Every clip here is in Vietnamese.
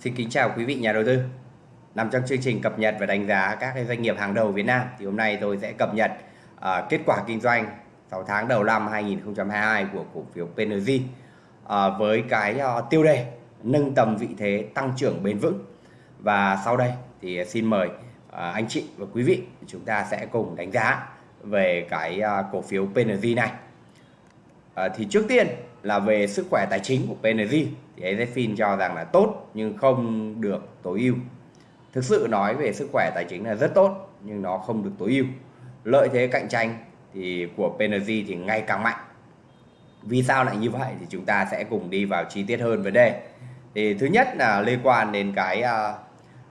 Xin kính chào quý vị nhà đầu tư. Nằm trong chương trình cập nhật và đánh giá các cái doanh nghiệp hàng đầu Việt Nam thì hôm nay tôi sẽ cập nhật uh, kết quả kinh doanh 6 tháng đầu năm 2022 của cổ phiếu PNG uh, à, với cái uh, tiêu đề nâng tầm vị thế tăng trưởng bền vững. Và sau đây thì xin mời uh, anh chị và quý vị chúng ta sẽ cùng đánh giá về cái uh, cổ phiếu PNG này. Uh, thì trước tiên là về sức khỏe tài chính của PNG thì AZFIN cho rằng là tốt nhưng không được tối ưu. Thực sự nói về sức khỏe tài chính là rất tốt nhưng nó không được tối ưu. Lợi thế cạnh tranh thì của PNG thì ngày càng mạnh. Vì sao lại như vậy thì chúng ta sẽ cùng đi vào chi tiết hơn vấn đề. Thì thứ nhất là liên quan đến cái uh,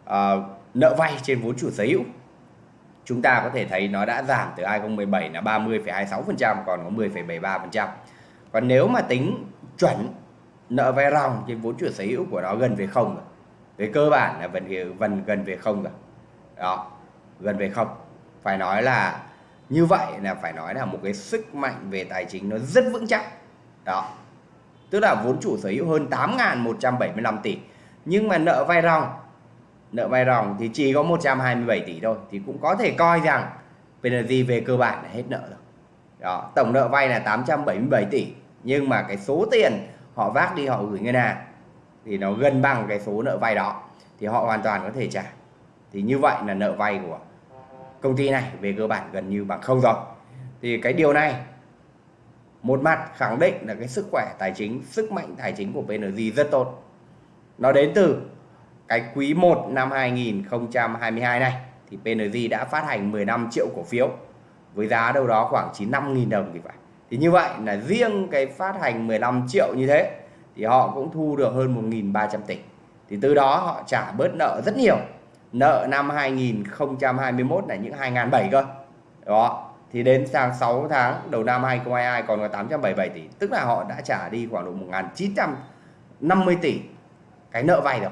uh, nợ vay trên vốn chủ sở hữu. Chúng ta có thể thấy nó đã giảm từ 2017 là 30,26% còn có 10,73%. Còn nếu mà tính chuẩn nợ vay ròng trên vốn chủ sở hữu của nó gần về không rồi. Về cơ bản là gần gần gần về không rồi. Đó, gần về không. Phải nói là như vậy là phải nói là một cái sức mạnh về tài chính nó rất vững chắc. Đó. Tức là vốn chủ sở hữu hơn 8.175 tỷ. Nhưng mà nợ vay ròng nợ vay ròng thì chỉ có 127 tỷ thôi thì cũng có thể coi rằng PNG về cơ bản là hết nợ rồi. Đó, tổng nợ vay là 877 tỷ nhưng mà cái số tiền họ vác đi họ gửi ngân hàng thì nó gần bằng cái số nợ vay đó, thì họ hoàn toàn có thể trả. Thì như vậy là nợ vay của công ty này về cơ bản gần như bằng không rồi. Thì cái điều này, một mặt khẳng định là cái sức khỏe tài chính, sức mạnh tài chính của PNG rất tốt. Nó đến từ cái quý 1 năm 2022 này, thì PNG đã phát hành 15 triệu cổ phiếu với giá đâu đó khoảng 95.000 đồng thì phải thì như vậy là riêng cái phát hành 15 triệu như thế thì họ cũng thu được hơn 1.300 tỷ. Thì từ đó họ trả bớt nợ rất nhiều. Nợ năm 2021 là những 2.007 cơ. Đó, thì đến sang 6 tháng đầu năm 2022 còn có 877 tỷ. Tức là họ đã trả đi khoảng độ 1.950 tỷ cái nợ vay rồi.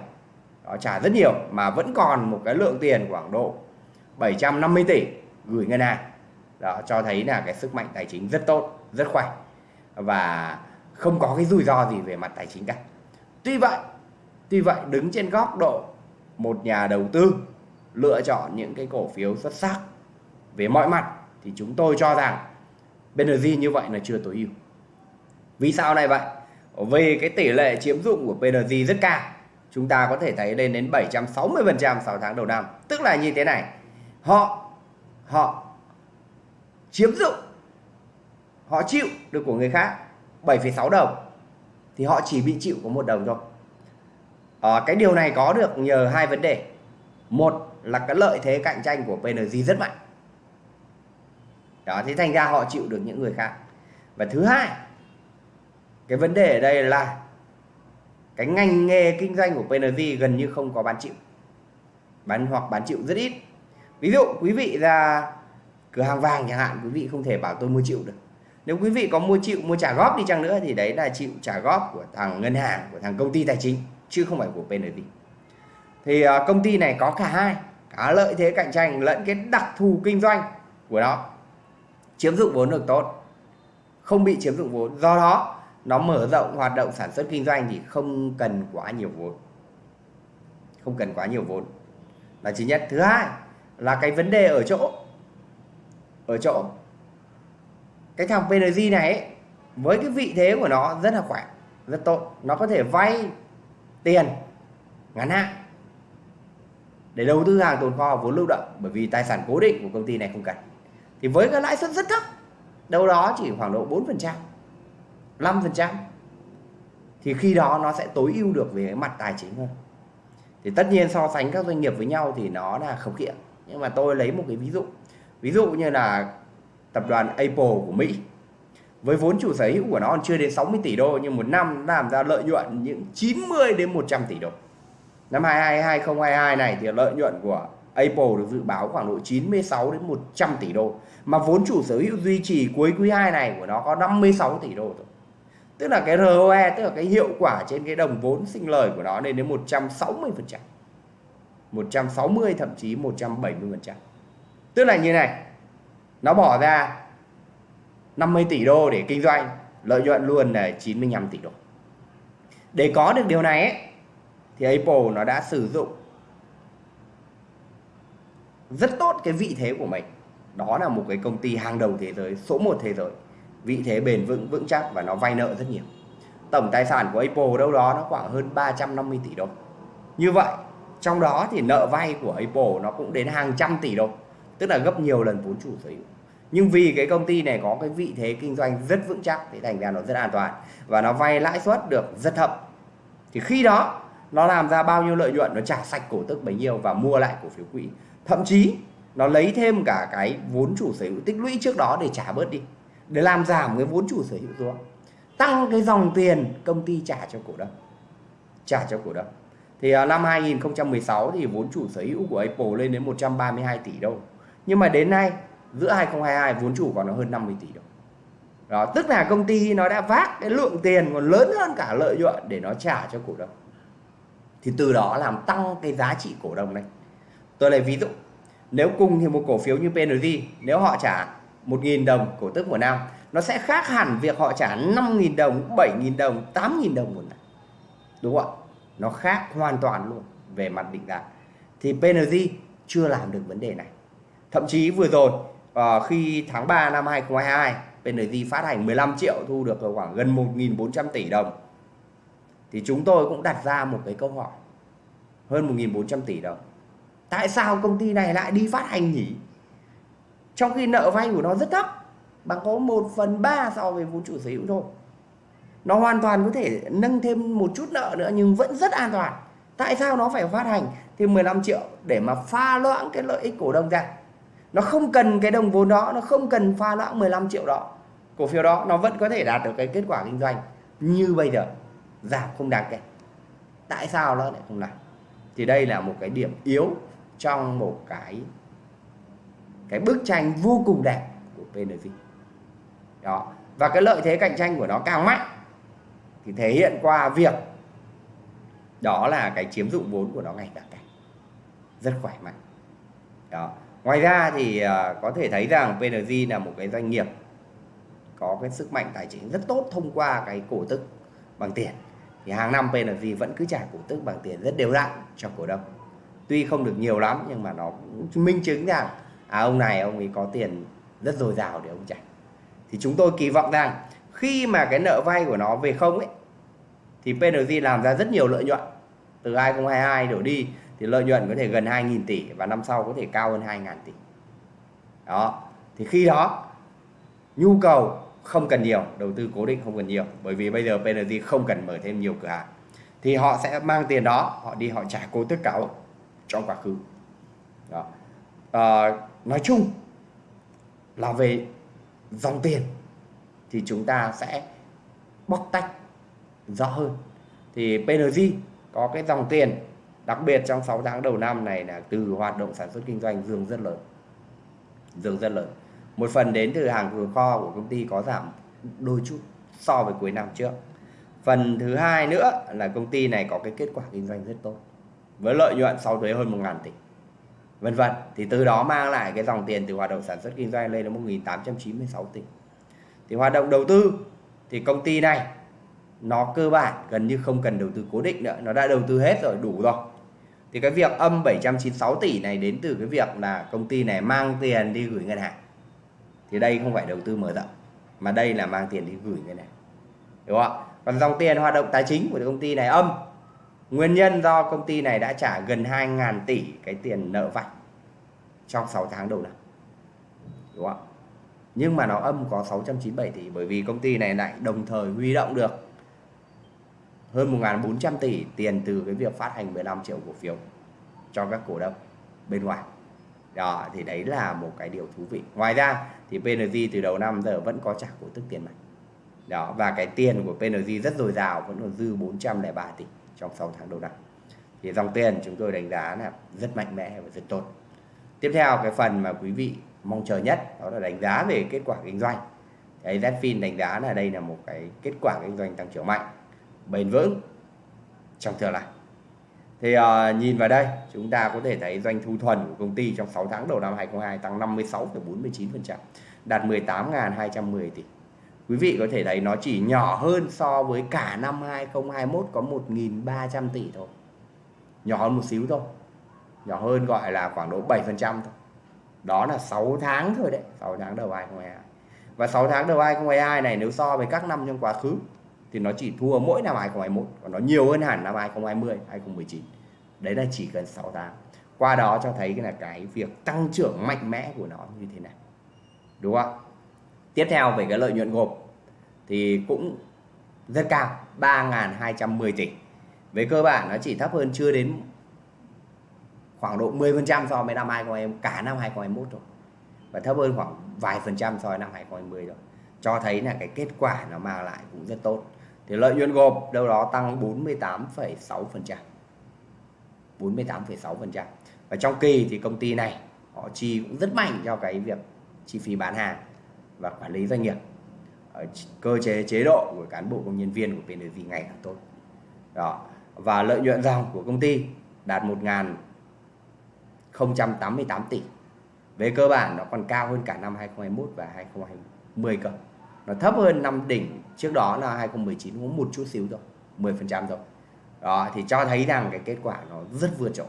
Họ trả rất nhiều mà vẫn còn một cái lượng tiền khoảng độ 750 tỷ gửi ngân hàng. Đó, cho thấy là cái sức mạnh tài chính rất tốt rất khỏe và không có cái rủi ro gì về mặt tài chính cả. Tuy vậy tuy vậy, đứng trên góc độ một nhà đầu tư lựa chọn những cái cổ phiếu xuất sắc về mọi mặt thì chúng tôi cho rằng PNG như vậy là chưa tối ưu. Vì sao này vậy? Vì cái tỷ lệ chiếm dụng của PNG rất cao. Chúng ta có thể thấy lên đến 760% 6 tháng đầu năm. Tức là như thế này, họ họ chiếm dụng họ chịu được của người khác 7,6 đồng thì họ chỉ bị chịu có một đồng thôi. À, cái điều này có được nhờ hai vấn đề. Một là cái lợi thế cạnh tranh của PNG rất mạnh. Đó thế thành ra họ chịu được những người khác. Và thứ hai cái vấn đề ở đây là cái ngành nghề kinh doanh của PNG gần như không có bán chịu. Bán hoặc bán chịu rất ít. Ví dụ quý vị ra cửa hàng vàng chẳng hạn quý vị không thể bảo tôi mua chịu được nếu quý vị có mua chịu, mua trả góp đi chăng nữa thì đấy là chịu trả góp của thằng ngân hàng, của thằng công ty tài chính, chứ không phải của PNG thì ờ, công ty này có cả hai, cả lợi thế cạnh tranh lẫn cái đặc thù kinh doanh của nó. Chiếm dụng vốn được tốt, không bị chiếm dụng vốn. Do đó, nó mở rộng hoạt động sản xuất kinh doanh thì không cần quá nhiều vốn. Không cần quá nhiều vốn. Là thứ nhất. Thứ hai là cái vấn đề ở chỗ ở chỗ cái thằng PNG này ấy, với cái vị thế của nó rất là khỏe rất tốt. Nó có thể vay tiền ngắn hạn để đầu tư hàng tồn kho vốn lưu động bởi vì tài sản cố định của công ty này không cần. Thì với cái lãi suất rất thấp đâu đó chỉ khoảng độ 4% 5% thì khi đó nó sẽ tối ưu được về cái mặt tài chính hơn. Thì tất nhiên so sánh các doanh nghiệp với nhau thì nó là khập khiễng. Nhưng mà tôi lấy một cái ví dụ. Ví dụ như là tập đoàn Apple của Mỹ với vốn chủ sở hữu của nó còn chưa đến 60 tỷ đô, nhưng một năm làm ra lợi nhuận những 90 đến 100 tỷ đô năm 2022 2022 này thì lợi nhuận của Apple được dự báo khoảng độ 96 đến 100 tỷ đô, mà vốn chủ sở hữu duy trì cuối quý 2 này của nó có 56 tỷ đô thôi tức là cái ROE tức là cái hiệu quả trên cái đồng vốn sinh lời của nó lên đến 160%. 160 thậm chí 170%. tức là như này nó bỏ ra 50 tỷ đô để kinh doanh lợi nhuận luôn là 95 tỷ đô. Để có được điều này ấy, thì Apple nó đã sử dụng rất tốt cái vị thế của mình. Đó là một cái công ty hàng đầu thế giới số 1 thế giới. Vị thế bền vững vững chắc và nó vay nợ rất nhiều. Tổng tài sản của Apple đâu đó nó khoảng hơn 350 tỷ đô. Như vậy trong đó thì nợ vay của Apple nó cũng đến hàng trăm tỷ đô tức là gấp nhiều lần vốn chủ sở hữu. Nhưng vì cái công ty này có cái vị thế kinh doanh rất vững chắc, thì thành ra nó rất an toàn. Và nó vay lãi suất được rất thấp. Thì khi đó, nó làm ra bao nhiêu lợi nhuận, nó trả sạch cổ tức bấy nhiêu và mua lại cổ phiếu quỹ. Thậm chí, nó lấy thêm cả cái vốn chủ sở hữu tích lũy trước đó để trả bớt đi, để làm giảm cái vốn chủ sở hữu xuống. Tăng cái dòng tiền công ty trả cho cổ đông. Trả cho cổ đông. Thì à, năm 2016 thì vốn chủ sở hữu của Apple lên đến 132 tỷ đô nhưng mà đến nay, giữa 2022 vốn chủ còn nó hơn 50 tỷ đồng. Đó, tức là công ty nó đã vác cái lượng tiền còn lớn hơn cả lợi nhuận để nó trả cho cổ đông. Thì từ đó làm tăng cái giá trị cổ đông này. Tôi lấy ví dụ, nếu cùng thì một cổ phiếu như PNG nếu họ trả 1.000 đồng cổ tức một năm, nó sẽ khác hẳn việc họ trả 5.000 đồng 7.000 đồng 8.000 đồng một năm. Đúng không ạ? Nó khác hoàn toàn luôn về mặt định giá. Thì PNG chưa làm được vấn đề này thậm chí vừa rồi uh, khi tháng 3 năm 2022 PNG phát hành 15 triệu thu được khoảng gần 1.400 tỷ đồng. Thì chúng tôi cũng đặt ra một cái câu hỏi hơn 1.400 tỷ đồng. Tại sao công ty này lại đi phát hành nhỉ? Trong khi nợ vay của nó rất thấp bằng có 1 phần 3 so với vốn chủ sở hữu thôi. Nó hoàn toàn có thể nâng thêm một chút nợ nữa nhưng vẫn rất an toàn. Tại sao nó phải phát hành thêm 15 triệu để mà pha loãng cái lợi ích cổ đông ra? Nó không cần cái đồng vốn đó, nó không cần pha loãng 15 triệu đó. Cổ phiếu đó, nó vẫn có thể đạt được cái kết quả kinh doanh như bây giờ. Giảm không đáng kể. Tại sao nó lại không làm thì đây là một cái điểm yếu trong một cái cái bức tranh vô cùng đẹp của PNG đó. Và cái lợi thế cạnh tranh của nó càng mạnh thì thể hiện qua việc đó là cái chiếm dụng vốn của nó ngày càng cao rất khỏe mạnh. Đó ngoài ra thì ờ, có thể thấy rằng PNG là một cái doanh nghiệp có cái sức mạnh tài chính rất tốt thông qua cái cổ tức bằng tiền. Thì hàng năm PNG vẫn cứ trả cổ tức bằng tiền rất đều đặn cho cổ đông. Tuy không được nhiều lắm nhưng mà nó cũng minh chứng rằng à ông này ông ấy có tiền rất dồi dào để ông trả. Thì chúng tôi kỳ vọng rằng khi mà cái nợ vay của nó về không ấy, thì PNG làm ra rất nhiều lợi nhuận. Từ 2022 đổ đi thì lợi nhuận có thể gần 2.000 tỷ và năm sau có thể cao hơn 2.000 tỷ. Đó. Thì khi đó nhu cầu không cần nhiều đầu tư cố định không cần nhiều bởi vì bây giờ PNG không cần mở thêm nhiều cửa hàng. Thì họ sẽ mang tiền đó họ đi họ trả cố tất cả trong quá khứ. Đó. À, nói chung là về dòng tiền thì chúng ta sẽ bóc tách rõ hơn. Thì PNG có cái dòng tiền đặc biệt trong 6 tháng đầu năm này là từ hoạt động sản xuất kinh doanh dương rất lớn. Dương rất lớn. Một phần đến từ hàng tồn kho của công ty có giảm đôi chút so với cuối năm trước. Phần thứ hai nữa là công ty này có cái kết quả kinh doanh rất tốt, với lợi nhuận sau thuế hơn 1.000 tỷ. Vân vân, thì từ đó mang lại cái dòng tiền từ hoạt động sản xuất kinh doanh lên đến 1.896 tỷ. Thì hoạt động đầu tư, thì công ty này, nó cơ bản gần như không cần đầu tư cố định nữa, nó đã đầu tư hết rồi, đủ rồi thì cái việc âm 796 tỷ này đến từ cái việc là công ty này mang tiền đi gửi ngân hàng. Thì đây không phải đầu tư mở rộng, mà đây là mang tiền đi gửi ngân hàng. Đúng không ạ? Còn dòng tiền hoạt động tài chính của công ty này âm. Nguyên nhân do công ty này đã trả gần 2.000 tỷ cái tiền nợ vay trong 6 tháng đầu năm. Đúng không ạ? Nhưng mà nó âm có 697 tỷ bởi vì công ty này lại đồng thời huy động được hơn 1.400 tỷ tiền từ cái việc phát hành 15 triệu cổ phiếu cho các cổ đông bên ngoài. Đó, thì đấy là một cái điều thú vị. Ngoài ra thì PNG từ đầu năm giờ vẫn có trả cổ tức tiền mặt. Đó, và cái tiền của PNG rất dồi dào, vẫn còn dư 403 tỷ trong 6 tháng đầu năm. Thì dòng tiền chúng tôi đánh giá là rất mạnh mẽ và rất tốt. Tiếp theo, cái phần mà quý vị mong chờ nhất, đó là đánh giá về kết quả kinh doanh. Thì Zfin đánh giá là đây là một cái kết quả kinh doanh tăng trưởng mạnh bền vững trong tương lai. Thì uh, nhìn vào đây chúng ta có thể thấy doanh thu thuần của công ty trong 6 tháng đầu năm 2022 tăng 56,49% đạt 18.210 tỷ. Quý vị có thể thấy nó chỉ nhỏ hơn so với cả năm 2021 có 1.300 tỷ thôi. Nhỏ hơn một xíu thôi. Nhỏ hơn gọi là khoảng độ 7% thôi. Đó là 6 tháng thôi đấy 6 tháng đầu 2022 và 6 tháng đầu 2022 này nếu so với các năm trong quá khứ thì nó chỉ thua mỗi năm 2021 còn nó nhiều hơn hẳn năm 2020 2019 đấy là chỉ cần 6 tháng. Qua đó cho thấy là cái việc tăng trưởng mạnh mẽ của nó như thế này đúng không tiếp theo về cái lợi nhuận gộp thì cũng rất cao 3.210 tỷ. Về cơ bản nó chỉ thấp hơn chưa đến khoảng độ 10% so với năm 2020 cả năm 2021 rồi. Và thấp hơn khoảng vài phần trăm so với năm 2020 rồi. Cho thấy là cái kết quả nó mang lại cũng rất tốt thì lợi nhuận gộp đâu đó tăng 48,6% 48,6% và trong kỳ thì công ty này họ chi cũng rất mạnh cho cái việc chi phí bán hàng và quản lý doanh nghiệp. Ở cơ chế chế độ của cán bộ công nhân viên của PNG ngày càng tốt. Đó. Và lợi nhuận dòng của công ty đạt 1.088 tỷ. Về cơ bản nó còn cao hơn cả năm 2021 và 2020 cơ nó thấp hơn năm đỉnh trước đó là 2019 cũng một chút xíu thôi 10% thôi. Đó thì cho thấy rằng cái kết quả nó rất vượt trội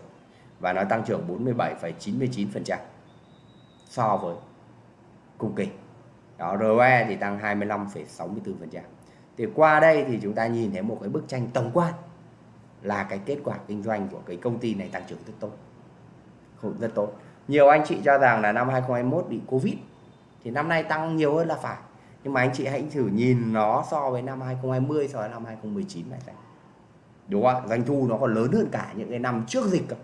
và nó tăng trưởng 47,99% so với cùng kỳ. Đó ROE thì tăng 25,64% thì qua đây thì chúng ta nhìn thấy một cái bức tranh tổng quan là cái kết quả kinh doanh của cái công ty này tăng trưởng rất tốt. Rất tốt. Nhiều anh chị cho rằng là năm 2021 bị Covid thì năm nay tăng nhiều hơn là phải nhưng mà anh chị hãy thử nhìn nó so với năm 2020 so với năm 2019 này xem. Đúng không ạ? doanh thu nó còn lớn hơn cả những cái năm trước dịch cơ.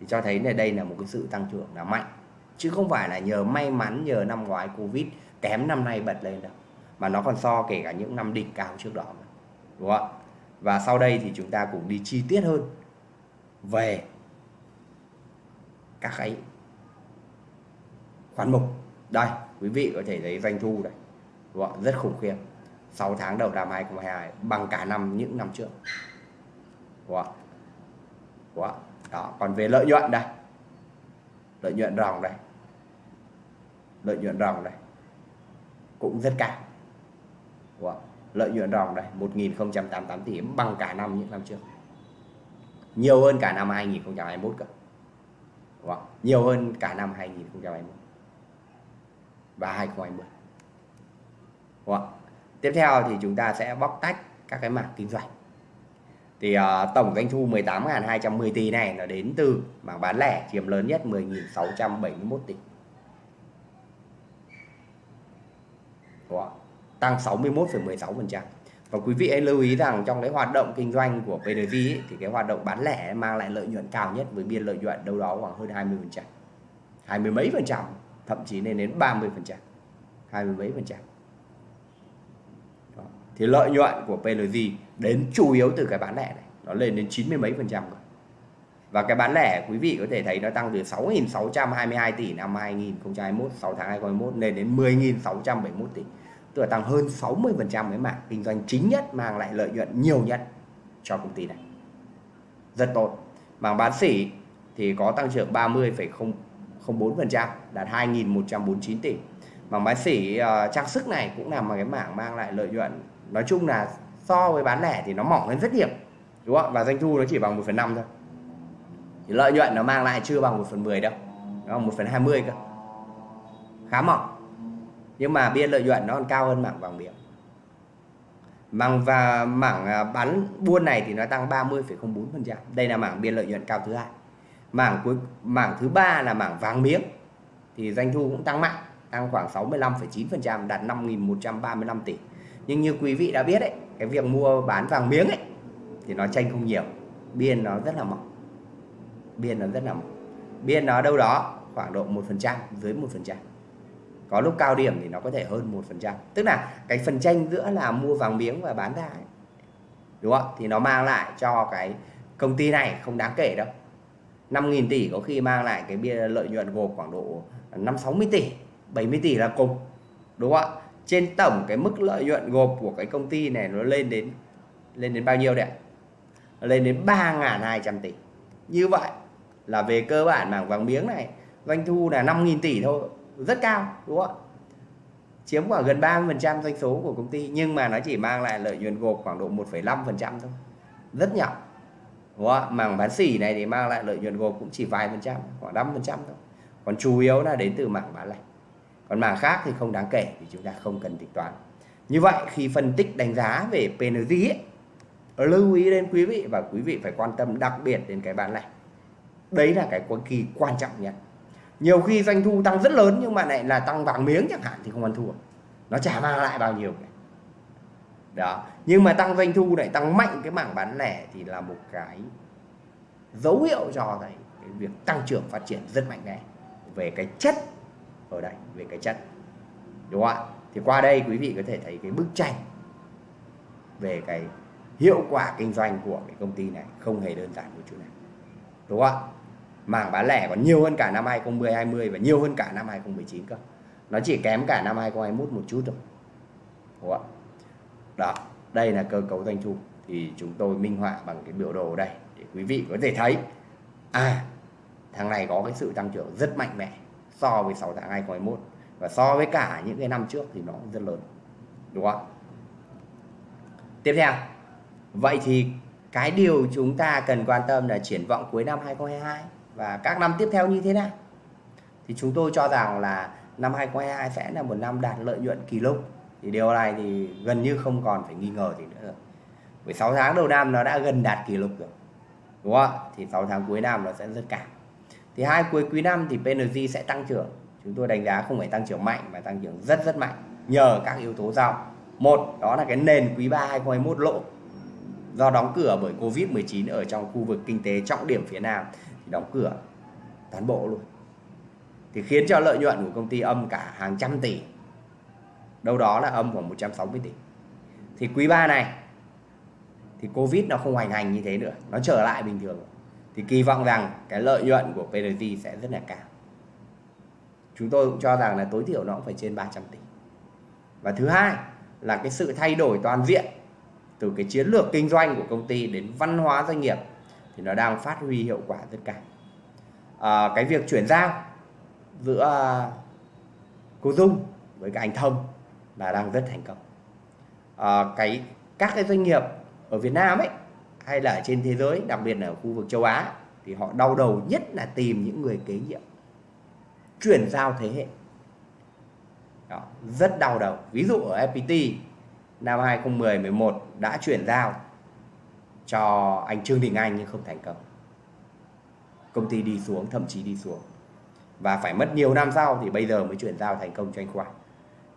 Thì cho thấy là đây là một cái sự tăng trưởng là mạnh. Chứ không phải là nhờ may mắn, nhờ năm ngoái Covid kém năm nay bật lên đâu. Mà nó còn so kể cả những năm đỉnh cao trước đó đúng không ạ? và sau đây thì chúng ta cùng đi chi tiết hơn về các cái khoản mục. Đây, quý vị có thể thấy doanh thu đây đúng không? rất khủng khiếp 6 tháng đầu năm 2022 bằng cả năm, những năm trước đúng không? Đúng không? đó, còn về lợi nhuận đây lợi nhuận ròng đây lợi nhuận ròng đây cũng rất cao đúng không? lợi nhuận ròng đây 1.088 tỷ bằng cả năm, những năm trước nhiều hơn cả năm 2021 cơ đúng không? nhiều hơn cả năm 2021 và 2020 đúng không? tiếp theo thì chúng ta sẽ bóc tách các cái mảng kinh doanh. Thì uh, tổng doanh thu 18.210 tỷ này nó đến từ mảng bán lẻ chiếm lớn nhất 10.671 tỷ. Tăng 61,16% và quý vị hãy lưu ý rằng trong cái hoạt động kinh doanh của PNG ấy, thì cái hoạt động bán lẻ mang lại lợi nhuận cao nhất với biên lợi nhuận đâu đó khoảng hơn 20 phần trăm hai mươi mấy phần trăm thậm chí lên đến 30 phần trăm hai mươi mấy phần trăm thì lợi nhuận của PLG đến chủ yếu từ cái bán lẻ này nó lên đến 90 mấy phần trăm rồi và cái bán lẻ quý vị có thể thấy nó tăng từ 6.622 tỷ năm 2021 6 tháng 2021 lên đến 10.671 tỷ. Tức là tăng hơn 60 phần trăm cái mảng kinh doanh chính nhất mang lại lợi nhuận nhiều nhất cho công ty này. Rất tốt. Mảng bán sỉ thì có tăng trưởng 30,04 phần trăm đạt 2.149 tỷ. Mảng bán sỉ uh, trang sức này cũng là một cái mảng mang lại lợi nhuận nói chung là so với bán lẻ thì nó mỏng hơn rất nhiều đúng không và doanh thu nó chỉ bằng 1 phần 5 thôi. Thì lợi nhuận nó mang lại chưa bằng 1 phần 10 đâu nó bằng 1 phần 20 cơ. Khá mỏng. Nhưng mà biên lợi nhuận nó còn cao hơn mảng vàng miếng. Mảng và mảng à, bán buôn này thì nó tăng 30,04% đây là mảng biên lợi nhuận cao thứ hai. Mảng cuối mảng thứ ba là mảng vàng miếng. Thì doanh thu cũng tăng mạnh tăng khoảng 65,9% đạt 5.135 tỷ nhưng như quý vị đã biết đấy cái việc mua bán vàng miếng ấy thì nó tranh không nhiều. Biên nó rất là mỏng. Biên nó rất là mỏng. Biên nó đâu đó khoảng độ một phần trăm dưới một phần trăm. Có lúc cao điểm thì nó có thể hơn một phần trăm. Tức là cái phần tranh giữa là mua vàng miếng và bán ra ấy, đúng không thì nó mang lại cho cái công ty này không đáng kể đâu. 5.000 tỷ có khi mang lại cái bia lợi nhuận gộp khoảng độ 5 60 tỷ 70 tỷ là cùng đúng không ạ? Trên tổng cái mức lợi nhuận gộp của cái công ty này nó lên đến lên đến bao nhiêu đấy lên đến 3.200 tỷ. Như vậy là về cơ bản mảng vàng miếng này doanh thu là 5.000 tỷ thôi. Rất cao đúng không ạ? Chiếm khoảng gần 30% doanh số của công ty nhưng mà nó chỉ mang lại lợi nhuận gộp khoảng độ 1,5% thôi. Rất nhỏ đúng không? mảng bán xỉ này thì mang lại lợi nhuận gộp cũng chỉ vài phần trăm khoảng 5 phần trăm thôi. Còn chủ yếu là đến từ mảng bán lẻ còn mảng khác thì không đáng kể thì chúng ta không cần tính toán. Như vậy khi phân tích đánh giá về PNG ấy, lưu ý đến quý vị và quý vị phải quan tâm đặc biệt đến cái bán lẻ đấy là cái cực kỳ quan trọng nhất. Nhiều khi doanh thu tăng rất lớn nhưng mà lại là tăng vàng miếng chẳng hạn thì không ăn thua. Nó chả mang lại bao nhiêu cả. Đó. Nhưng mà tăng doanh thu lại tăng mạnh cái mảng bán lẻ thì là một cái dấu hiệu cho thấy cái việc tăng trưởng phát triển rất mạnh mẽ. Về cái chất ở đây về cái chất đúng không ạ? Thì qua đây quý vị có thể thấy cái bức tranh về cái hiệu quả kinh doanh của cái công ty này không hề đơn giản một chút nào đúng không ạ? Mảng bán lẻ còn nhiều hơn cả năm 2010 20 và nhiều hơn cả năm 2019 cơ. Nó chỉ kém cả năm 2021 một chút thôi. Đúng không ạ? Đó, đây là cơ cấu doanh thu. Thì chúng tôi minh họa bằng cái biểu đồ đây để quý vị có thể thấy. À thằng này có cái sự tăng trưởng rất mạnh mẽ so với 6 tháng 2021 và so với cả những cái năm trước thì nó cũng rất lớn. Đúng không tiếp theo. Vậy thì cái điều chúng ta cần quan tâm là triển vọng cuối năm 2022 và các năm tiếp theo như thế nào? Thì chúng tôi cho rằng là năm 2022 sẽ là một năm đạt lợi nhuận kỷ lục. Thì điều này thì gần như không còn phải nghi ngờ gì nữa. Rồi với 6 tháng đầu năm nó đã gần đạt kỷ lục rồi. Đúng không thì 6 tháng cuối năm nó sẽ rất cao thì hai cuối quý năm thì PNG sẽ tăng trưởng. Chúng tôi đánh giá không phải tăng trưởng mạnh mà tăng trưởng rất rất mạnh, nhờ các yếu tố sau một, đó là cái nền quý 3 2021 lỗ do đóng cửa bởi Covid-19 ở trong khu vực kinh tế trọng điểm phía Nam, thì đóng cửa toàn bộ luôn. Thì khiến cho lợi nhuận của công ty âm cả hàng trăm tỷ. Đâu đó là âm khoảng 160 tỷ. Thì quý 3 này, thì Covid nó không hoành hành như thế nữa. Nó trở lại bình thường thì kỳ vọng rằng cái lợi nhuận của PNG sẽ rất là cao. Chúng tôi cũng cho rằng là tối thiểu nó cũng phải trên 300 tỷ. Và thứ hai là cái sự thay đổi toàn diện từ cái chiến lược kinh doanh của công ty đến văn hóa doanh nghiệp thì nó đang phát huy hiệu quả rất cao. À, cái việc chuyển giao giữa cô Dung với cả anh Thông là đang rất thành công. À, cái các cái doanh nghiệp ở Việt Nam ấy hay là ở trên thế giới đặc biệt là ở khu vực châu Á thì họ đau đầu nhất là tìm những người kế nhiệm chuyển giao thế hệ. Đó, rất đau đầu. Ví dụ ở FPT năm 2010 11 đã chuyển giao cho anh Trương Đình Anh nhưng không thành công. Công ty đi xuống thậm chí đi xuống. Và phải mất nhiều năm sau thì bây giờ mới chuyển giao thành công cho anh Khoa.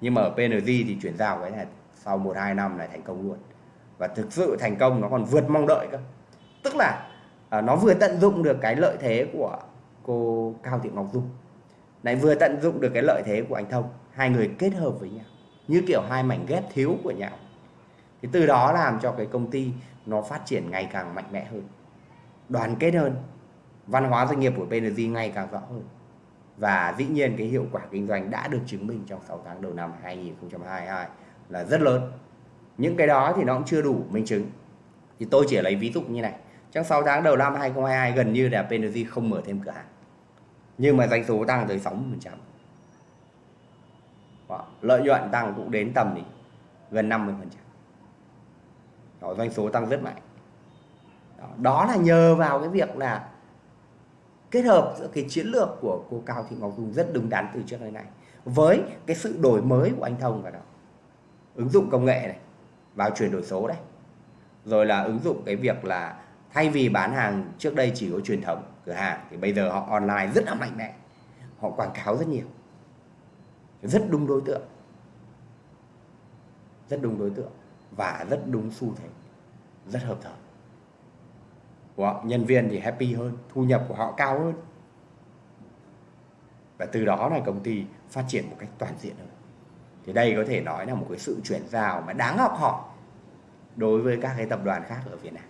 Nhưng mà ở PNG thì chuyển giao cái này sau một hai năm lại thành công luôn và thực sự thành công nó còn vượt mong đợi cơ. Tức là à, nó vừa tận dụng được cái lợi thế của cô Cao Thị Ngọc Dung. Lại vừa tận dụng được cái lợi thế của anh Thông. Hai người kết hợp với nhau như kiểu hai mảnh ghép thiếu của nhau. Thì từ đó làm cho cái công ty nó phát triển ngày càng mạnh mẽ hơn đoàn kết hơn văn hóa doanh nghiệp của PNG ngày càng rõ hơn. Và dĩ nhiên cái hiệu quả kinh doanh đã được chứng minh trong 6 tháng đầu năm 2022 là rất lớn những cái đó thì nó cũng chưa đủ minh chứng. Thì tôi chỉ lấy ví dụ như này. Trong 6 tháng đầu năm 2022 gần như là PNG không mở thêm cửa hàng. Nhưng mà doanh số tăng tới 60% lợi nhuận tăng cũng đến tầm thì gần 50% Đó, doanh số tăng rất mạnh. Đó, đó là nhờ vào cái việc là kết hợp giữa cái chiến lược của cô Cao Thị Ngọc Dung rất đúng đắn từ trước đến nay với cái sự đổi mới của anh Thông vào đó. Ứng dụng công nghệ này vào chuyển đổi số đấy. Rồi là ứng dụng cái việc là thay vì bán hàng trước đây chỉ có truyền thống, cửa hàng, thì bây giờ họ online rất là mạnh mẽ. Họ quảng cáo rất nhiều. Rất đúng đối tượng. Rất đúng đối tượng và rất đúng xu thế. Rất hợp thời. Của họ. nhân viên thì happy hơn, thu nhập của họ cao hơn. Và từ đó là công ty phát triển một cách toàn diện hơn thì đây có thể nói là một cái sự chuyển giao mà đáng học hỏi đối với các cái tập đoàn khác ở Việt Nam.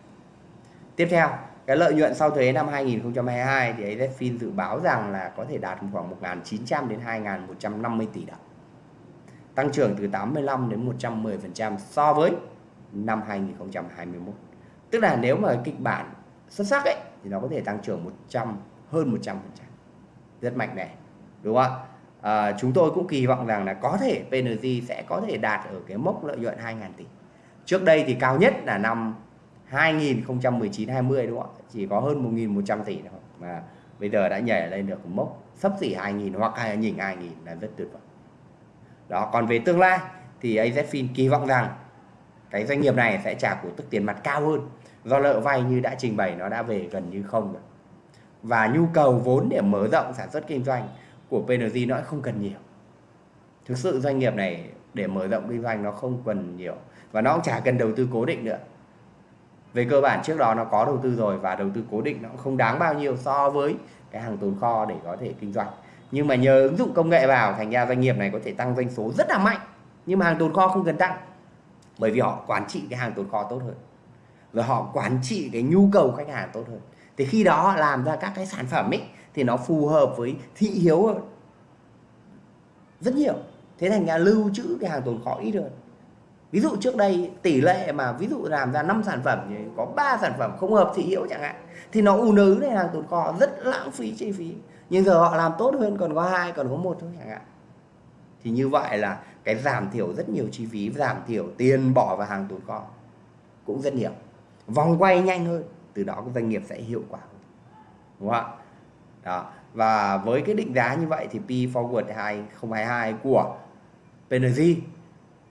Tiếp theo, cái lợi nhuận sau thuế năm 2022 thì AZFIN dự báo rằng là có thể đạt khoảng 1.900 đến 2.150 tỷ đồng. Tăng trưởng từ 85 đến 110% so với năm 2021 tức là nếu mà kịch bản xuất sắc ấy, thì nó có thể tăng trưởng 100 hơn 100% rất mạnh mẽ, đúng không ạ? À, chúng tôi cũng kỳ vọng rằng là có thể PNG sẽ có thể đạt ở cái mốc lợi nhuận 2.000 tỷ. Trước đây thì cao nhất là năm 2019 20 đúng không ạ? Chỉ có hơn 1.100 tỷ thôi. Mà bây giờ đã nhảy lên được mốc sắp xỉ 2.000 hoặc hay nhìn 2.000 là rất tuyệt vời. Đó còn về tương lai thì AZFIN kỳ vọng rằng cái doanh nghiệp này sẽ trả cổ tức tiền mặt cao hơn do nợ vay như đã trình bày nó đã về gần như không rồi. Và nhu cầu vốn để mở rộng sản xuất kinh doanh của PNG nó không cần nhiều. Thực sự doanh nghiệp này để mở rộng kinh doanh nó không cần nhiều. Và nó cũng chả cần đầu tư cố định nữa. Về cơ bản trước đó nó có đầu tư rồi và đầu tư cố định nó cũng không đáng bao nhiêu so với cái hàng tồn kho để có thể kinh doanh. Nhưng mà nhờ ứng dụng công nghệ vào, thành ra doanh nghiệp này có thể tăng doanh số rất là mạnh. Nhưng mà hàng tồn kho không cần tăng. Bởi vì họ quản trị cái hàng tồn kho tốt hơn. Rồi họ quản trị cái nhu cầu khách hàng tốt hơn. Thì khi đó họ làm ra các cái sản phẩm ấy thì nó phù hợp với thị hiếu hơn. Rất nhiều. Thế thành ra lưu trữ cái hàng tồn kho ít hơn. Ví dụ trước đây, tỷ lệ mà ví dụ làm ra 5 sản phẩm thì có 3 sản phẩm không hợp thị hiếu chẳng hạn, thì nó ù nứ này hàng tồn kho, rất lãng phí chi phí. Nhưng giờ họ làm tốt hơn, còn có hai, còn có một thôi chẳng hạn. Thì như vậy là cái giảm thiểu rất nhiều chi phí, giảm thiểu tiền bỏ vào hàng tồn kho cũng rất nhiều. Vòng quay nhanh hơn, từ đó doanh nghiệp sẽ hiệu quả hơn. Đúng không ạ? Đó. Và với cái định giá như vậy thì P forward 2022 của PNG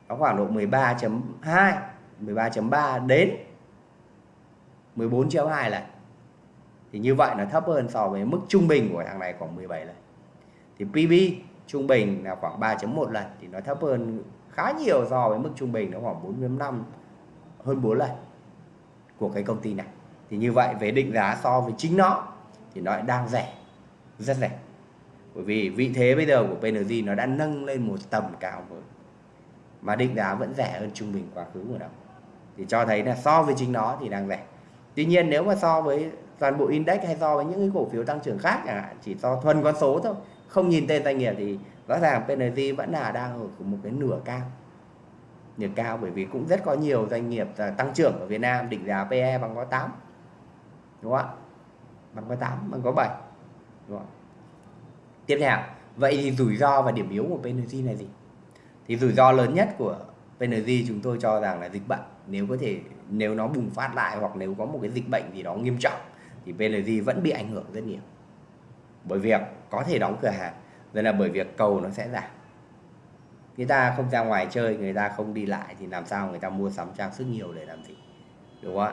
nó khoảng độ 13.2 13.3 đến 14.2 lần thì như vậy nó thấp hơn so với mức trung bình của thằng này khoảng 17 lần. Thì PB trung bình là khoảng 3.1 lần, thì nó thấp hơn khá nhiều so với mức trung bình nó khoảng 4.5 hơn 4 lần của cái công ty này. Thì như vậy về định giá so với chính nó thì nó đang rẻ rất rẻ. Bởi vì vị thế bây giờ của PNG nó đã nâng lên một tầm cao mới. Mà định giá vẫn rẻ hơn trung bình quá khứ của nó thì cho thấy là so với chính nó thì đang rẻ. Tuy nhiên nếu mà so với toàn bộ index hay so với những cái cổ phiếu tăng trưởng khác chẳng hạn, chỉ so thuần con số thôi, không nhìn tên doanh nghiệp thì rõ ràng PNG vẫn là đang ở một cái nửa cao. Nửa cao bởi vì cũng rất có nhiều doanh nghiệp tăng trưởng ở Việt Nam, định giá PE bằng có 8 đúng không ạ? Bằng có 8 bằng có 7 đúng không? tiếp theo, vậy thì rủi ro và điểm yếu của PNG là gì? Thì rủi ro lớn nhất của PNG chúng tôi cho rằng là dịch bệnh. Nếu có thể, nếu nó bùng phát lại hoặc nếu có một cái dịch bệnh gì đó nghiêm trọng thì PNG vẫn bị ảnh hưởng rất nhiều. Bởi việc có thể đóng cửa hàng nên là bởi việc cầu nó sẽ giảm. Người ta không ra ngoài chơi, người ta không đi lại thì làm sao người ta mua sắm trang sức nhiều để làm gì? Đúng không ạ?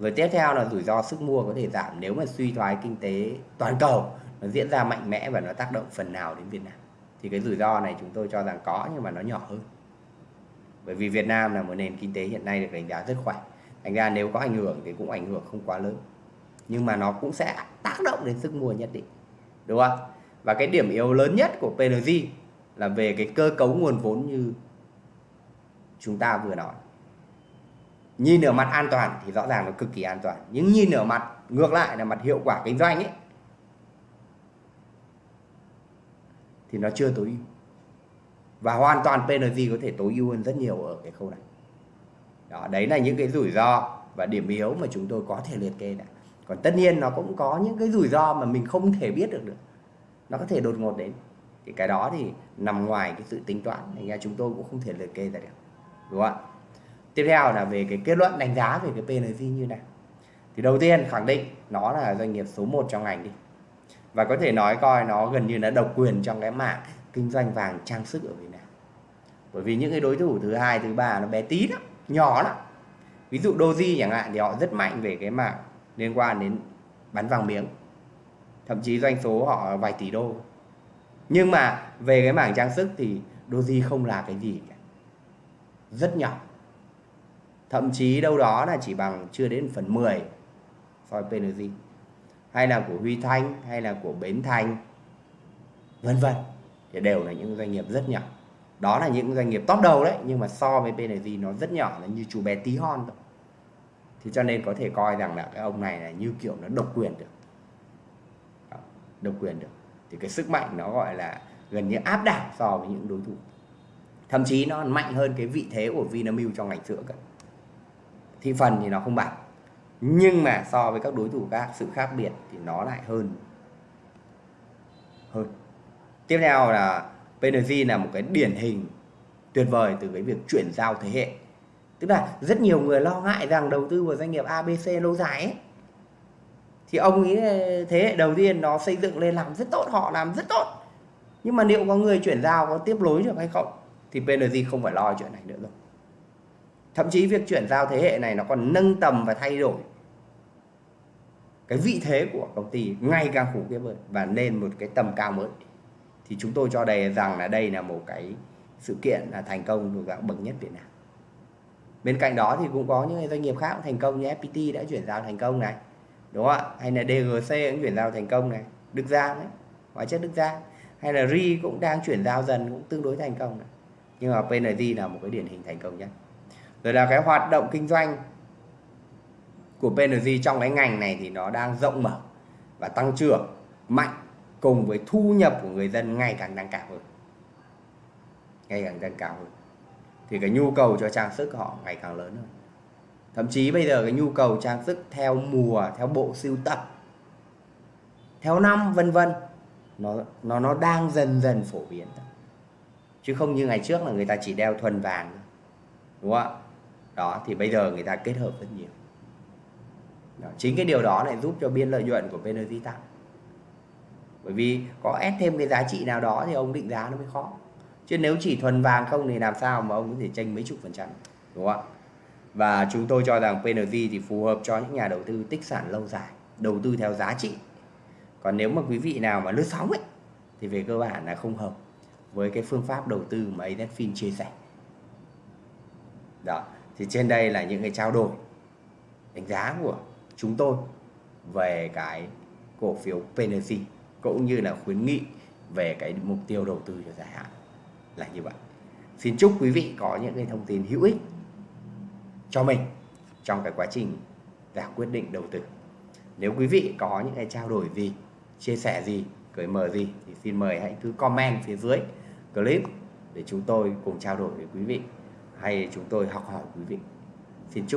Rồi tiếp theo là rủi ro sức mua có thể giảm nếu mà suy thoái kinh tế toàn cầu. Nó diễn ra mạnh mẽ và nó tác động phần nào đến Việt Nam. Thì cái rủi ro này chúng tôi cho rằng có nhưng mà nó nhỏ hơn. Bởi vì Việt Nam là một nền kinh tế hiện nay được đánh giá rất khỏe. Thành ra nếu có ảnh hưởng thì cũng ảnh hưởng không quá lớn. Nhưng mà nó cũng sẽ tác động đến sức mua nhất định. Đúng không và cái điểm yếu lớn nhất của PNG là về cái cơ cấu nguồn vốn như chúng ta vừa nói nhìn ở mặt an toàn thì rõ ràng nó cực kỳ an toàn. Nhưng nhìn ở mặt, ngược lại là mặt hiệu quả kinh doanh ấy, thì nó chưa tối ưu. Và hoàn toàn PNG có thể tối ưu hơn rất nhiều ở cái khâu này. Đó, đấy là những cái rủi ro và điểm yếu mà chúng tôi có thể liệt kê này. Còn tất nhiên nó cũng có những cái rủi ro mà mình không thể biết được được. Nó có thể đột ngột đến. Thì cái đó thì nằm ngoài cái sự tính toán, thành ra chúng tôi cũng không thể liệt kê ra được. Đúng không ạ? Tiếp theo là về cái kết luận đánh giá về cái PNG như này thì đầu tiên khẳng định nó là doanh nghiệp số 1 trong ngành đi. Và có thể nói coi nó gần như là độc quyền trong cái mảng kinh doanh vàng trang sức ở Việt Nam. Bởi vì những cái đối thủ thứ hai, thứ ba nó bé tí lắm, nhỏ lắm. Ví dụ Doji chẳng hạn thì họ rất mạnh về cái mảng liên quan đến bán vàng miếng. Thậm chí doanh số họ vài tỷ đô. Nhưng mà về cái mảng trang sức thì Doji không là cái gì cả. Rất nhỏ thậm chí đâu đó là chỉ bằng chưa đến phần 10 so với PNG hay là của Huy Thanh, hay là của Bến Thành, vân vân. Thì đều là những doanh nghiệp rất nhỏ. Đó là những doanh nghiệp top đầu đấy, nhưng mà so với PNG nó rất nhỏ là như chú bé tí hon thôi. Thì cho nên có thể coi rằng là cái ông này là như kiểu nó độc quyền được. Độc quyền được. Thì cái sức mạnh nó gọi là gần như áp đảo so với những đối thủ. Thậm chí nó mạnh hơn cái vị thế của Vinamilk trong ngành sữa cả thị phần thì nó không bằng. Nhưng mà so với các đối thủ khác, sự khác biệt thì nó lại hơn. Hơn. Tiếp theo là PNG là một cái điển hình tuyệt vời từ cái việc chuyển giao thế hệ. Tức là rất nhiều người lo ngại rằng đầu tư vào doanh nghiệp ABC lâu dài ấy. Thì ông nghĩ thế hệ đầu tiên nó xây dựng lên làm rất tốt, họ làm rất tốt. Nhưng mà liệu có người chuyển giao, có tiếp nối được hay không? Thì PNG không phải lo chuyện này nữa rồi thậm chí việc chuyển giao thế hệ này nó còn nâng tầm và thay đổi cái vị thế của công ty ngày càng khủng khiếp hơn và lên một cái tầm cao mới. Thì chúng tôi cho đây rằng là đây là một cái sự kiện là thành công thuộc dạng bậc nhất Việt Nam. Bên cạnh đó thì cũng có những doanh nghiệp khác thành công như FPT đã chuyển giao thành công này, đúng không ạ? Hay là DGC cũng chuyển giao thành công này, Đức Giang ấy hóa chất Đức Giang. Hay là RI cũng đang chuyển giao dần cũng tương đối thành công này. nhưng mà PNG là một cái điển hình thành công nhất rồi là cái hoạt động kinh doanh của PNG trong cái ngành này thì nó đang rộng mở và tăng trưởng mạnh cùng với thu nhập của người dân ngày càng tăng cao hơn. Ngày càng tăng cao hơn. Thì cái nhu cầu cho trang sức họ ngày càng lớn hơn. Thậm chí bây giờ cái nhu cầu trang sức theo mùa, theo bộ sưu tập, theo năm, vân vân, nó nó nó đang dần dần phổ biến. Chứ không như ngày trước là người ta chỉ đeo thuần vàng đúng không ạ? Đó thì bây giờ người ta kết hợp rất nhiều. Đó, chính cái điều đó lại giúp cho biên lợi nhuận của PNG tăng. Bởi vì có ép thêm cái giá trị nào đó thì ông định giá nó mới khó. Chứ nếu chỉ thuần vàng không thì làm sao mà ông có thể tranh mấy chục phần trăm đúng không ạ? Và chúng tôi cho rằng PNG thì phù hợp cho những nhà đầu tư tích sản lâu dài đầu tư theo giá trị. Còn nếu mà quý vị nào mà lướt sóng ấy thì về cơ bản là không hợp với cái phương pháp đầu tư mà AZFIN chia sẻ. Đó thì trên đây là những cái trao đổi, đánh giá của chúng tôi về cái cổ phiếu PNC cũng như là khuyến nghị về cái mục tiêu đầu tư cho dài hạn là như vậy. Xin chúc quý vị có những cái thông tin hữu ích cho mình trong cái quá trình ra quyết định đầu tư. Nếu quý vị có những cái trao đổi gì, chia sẻ gì cởi mở gì thì xin mời hãy cứ comment phía dưới clip để chúng tôi cùng trao đổi với quý vị hay chúng tôi học hỏi quý vị. Xin chúc